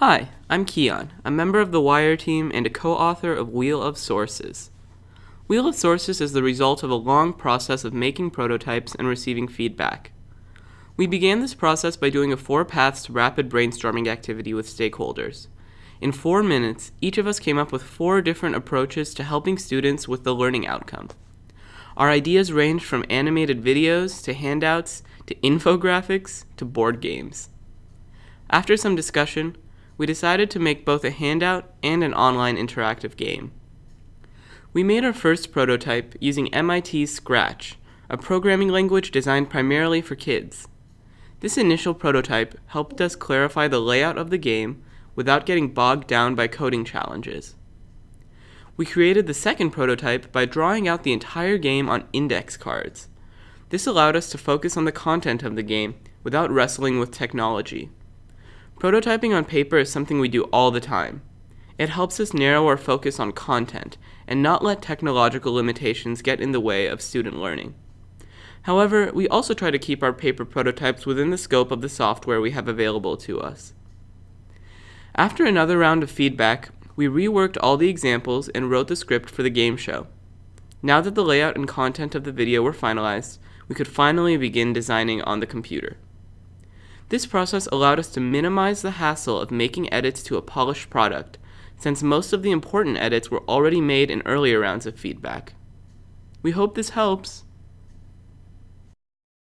Hi, I'm Keon, a member of the Wire team and a co-author of Wheel of Sources. Wheel of Sources is the result of a long process of making prototypes and receiving feedback. We began this process by doing a four paths rapid brainstorming activity with stakeholders. In four minutes, each of us came up with four different approaches to helping students with the learning outcome. Our ideas ranged from animated videos to handouts to infographics to board games. After some discussion, we decided to make both a handout and an online interactive game. We made our first prototype using MIT's Scratch, a programming language designed primarily for kids. This initial prototype helped us clarify the layout of the game without getting bogged down by coding challenges. We created the second prototype by drawing out the entire game on index cards. This allowed us to focus on the content of the game without wrestling with technology. Prototyping on paper is something we do all the time. It helps us narrow our focus on content and not let technological limitations get in the way of student learning. However, we also try to keep our paper prototypes within the scope of the software we have available to us. After another round of feedback, we reworked all the examples and wrote the script for the game show. Now that the layout and content of the video were finalized, we could finally begin designing on the computer. This process allowed us to minimize the hassle of making edits to a polished product, since most of the important edits were already made in earlier rounds of feedback. We hope this helps.